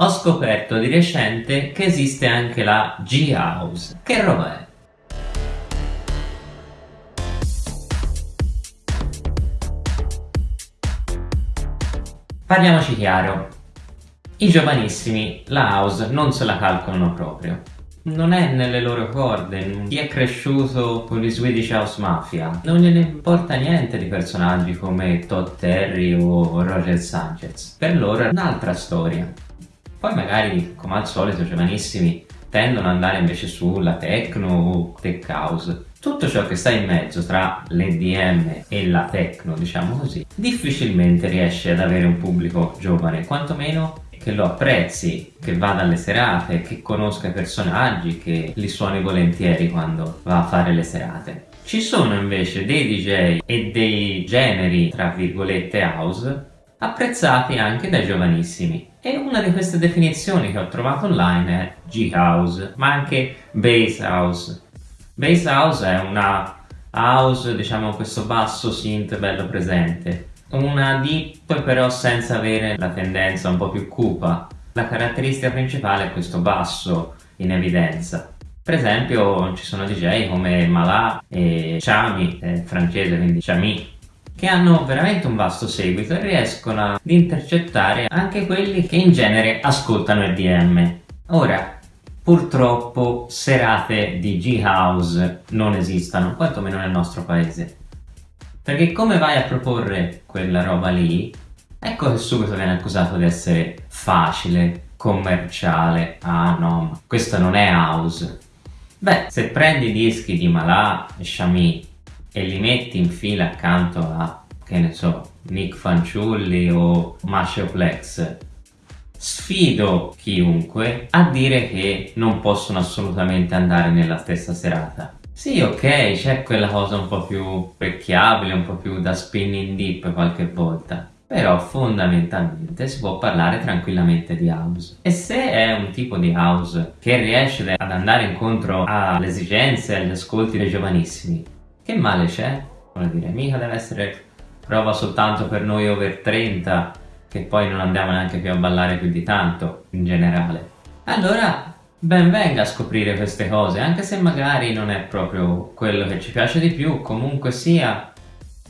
ho scoperto di recente che esiste anche la G-House. Che roba è? Parliamoci chiaro, i giovanissimi la house non se la calcolano proprio. Non è nelle loro corde, chi è cresciuto con gli Swedish House Mafia non gliene importa niente di personaggi come Todd Terry o Roger Sanchez. Per loro è un'altra storia. Poi magari, come al solito, giovanissimi tendono ad andare invece sulla techno o tech house. Tutto ciò che sta in mezzo tra l'EDM e la techno, diciamo così, difficilmente riesce ad avere un pubblico giovane, quantomeno che lo apprezzi, che vada alle serate, che conosca i personaggi, che li suoni volentieri quando va a fare le serate. Ci sono invece dei DJ e dei generi, tra virgolette, house, apprezzati anche dai giovanissimi. E una di queste definizioni che ho trovato online è G-House, ma anche Bass House. Bass House è una house, diciamo questo basso synth bello presente. Una deep però senza avere la tendenza un po' più cupa. La caratteristica principale è questo basso in evidenza. Per esempio ci sono DJ come Malà e Chami, francese quindi Chami, che hanno veramente un vasto seguito e riescono ad intercettare anche quelli che in genere ascoltano EDM. Ora, purtroppo serate di G-House non esistono, quantomeno nel nostro paese. Perché come vai a proporre quella roba lì, ecco che subito viene accusato di essere facile, commerciale, ah no, questo non è house. Beh, se prendi dischi di Malà e Shami e li metti in fila accanto a, che ne so, Nick Fanciulli o Mascio Plex, sfido chiunque a dire che non possono assolutamente andare nella stessa serata. Sì, ok, c'è quella cosa un po' più pecchiabile, un po' più da spinning deep qualche volta, però fondamentalmente si può parlare tranquillamente di house. E se è un tipo di house che riesce ad andare incontro alle esigenze e agli ascolti dei giovanissimi, che male c'è? Vuol dire, mica deve essere prova soltanto per noi over 30 che poi non andiamo neanche più a ballare più di tanto in generale. Allora ben venga a scoprire queste cose, anche se magari non è proprio quello che ci piace di più, comunque sia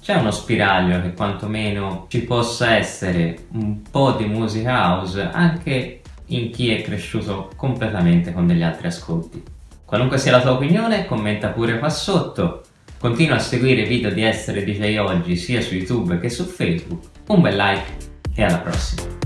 c'è uno spiraglio che quantomeno ci possa essere un po' di musica house anche in chi è cresciuto completamente con degli altri ascolti. Qualunque sia la tua opinione, commenta pure qua sotto. Continua a seguire i video di Essere DJ Oggi sia su YouTube che su Facebook. Un bel like e alla prossima!